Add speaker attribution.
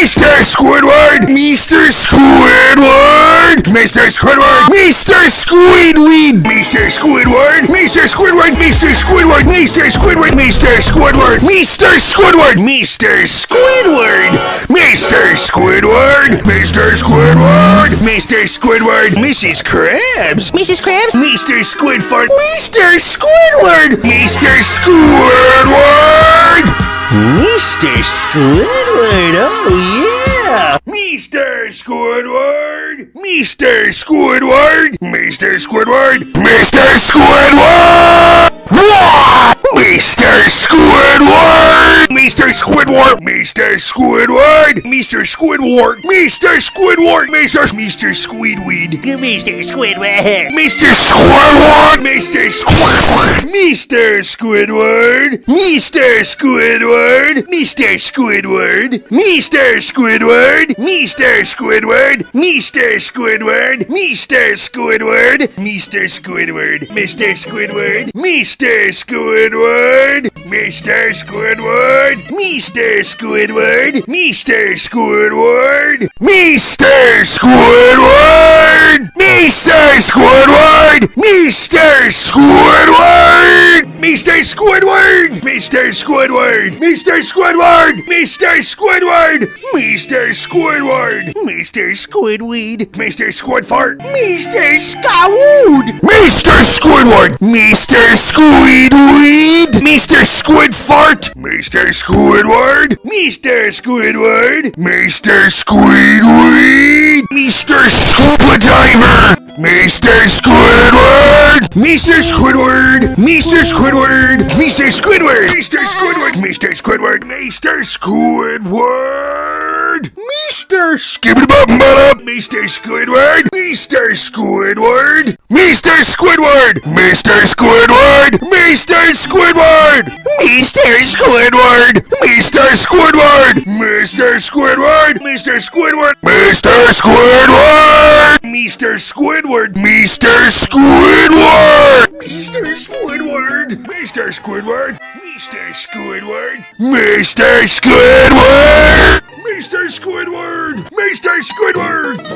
Speaker 1: Mr. Squidward! Mr. Squidward! Mr. Squidward! Mr. Squidweed! Mr. Squidward! Mr. Squidward! Mr. Squidward! Mr. Squidward! Mr. Squidward! Mr. Squidward! Mr. Squidward! Mr. Squidward! Mr. Squidward! Mr. Squidward! Mrs. Krabs!
Speaker 2: Mrs. Krabs?
Speaker 1: Mr. Squidfart! Mr. Squidward! Mr. Squidward!
Speaker 2: Mr. Squidward, oh yeah!
Speaker 1: Mr. Squidward! Mr. Squidward! Mr. Squidward! Mr. Squidward! What? Mr. Squidward! Mr. Squidward! Mr. Squidward! Mr. Squidward! Mr. Squidward! Mr. Mr. Squidweed!
Speaker 2: Mr. Squidward!
Speaker 1: Mr. Squidward! Mr. Squidward! Mr. Squidward! Mr. Squidward! Mr. Squidward! Mr. Squidward! Mr. Squidward! Mr. Squidward! Mr. Squidward! Mr. Squidward! Mr. Squidward! Mr. Squidward! Mr. Squidward! Mr. Squidward! Mr. Squidward! Mr. Squidward! Mr. Squidward! Mr. Squidward! Mr. Squidward! Mr. Squidward! Mr. Squidward! Mr. Squidward! Mr. Squidward! Mr. Squidweed! Mr. Squidfart! Mr. Scowood! Mr. Squidward! Mr. Squidweed! Mr. Squidfart! Mr. Squidward! Mr. Squidward! Mr. Squidweed! Mr. Scuba me stay Squidward! Mr. Squidward! Mr. Squidward! Mr. Squidward! Mr. Squidward! Mr. Squidward! Mr. Squidward! Mr. Skibbity-bop-bop! Mr. Squidward! Mr. Squidward! Mr. Squidward! Mr. Squidward! Mr. Squidward! Mr. Squidward! Mr. Squidward! Mr. Squidward! Mr. Squidward! Mr. Squidward! Mr. Squidward! Mr. Squidward! Mr. Squidward! Mr. Squidward! Mr. Squidward! Mr. Squidward! Mr. Squidward! Mr. Squidward!